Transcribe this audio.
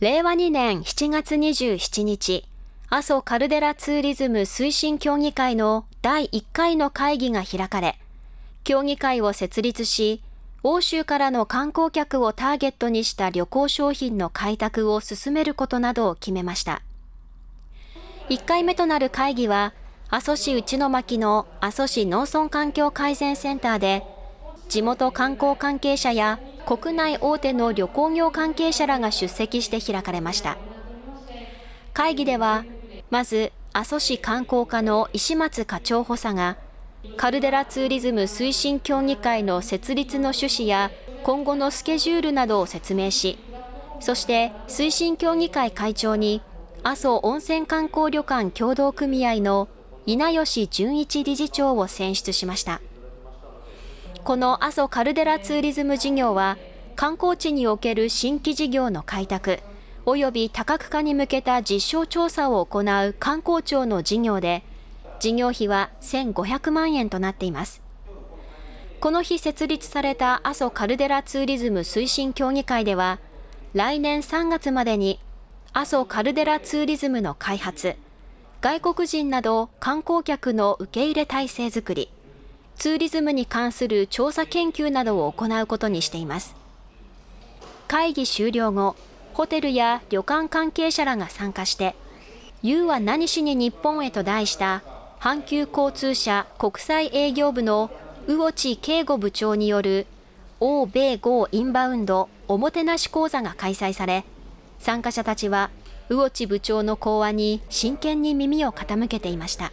令和2年7月27日、阿蘇カルデラツーリズム推進協議会の第1回の会議が開かれ、協議会を設立し、欧州からの観光客をターゲットにした旅行商品の開拓を進めることなどを決めました。1回目となる会議は、阿蘇市内巻の阿蘇市農村環境改善センターで、地元観光関係者や国内大手の旅行業関係者らが出席して開かれました。会議では、まず阿蘇市観光課の石松課長補佐がカルデラツーリズム推進協議会の設立の趣旨や今後のスケジュールなどを説明しそして推進協議会会長に阿蘇温泉観光旅館協同組合の稲吉純一理事長を選出しましたこの阿蘇カルデラツーリズム事業は観光地における新規事業の開拓及び多角化に向けた実証調査を行う観光庁の事業で、事業費は1500万円となっています。この日設立された阿蘇カルデラツーリズム推進協議会では、来年3月までに阿蘇カルデラツーリズムの開発、外国人など観光客の受け入れ体制づくり、ツーリズムに関する調査研究などを行うことにしています。会議終了後、ホテルや旅館関係者らが参加して、You は何しに日本へと題した阪急交通社国際営業部の魚地慶吾部長による欧米豪インバウンドおもてなし講座が開催され、参加者たちは魚地部長の講話に真剣に耳を傾けていました。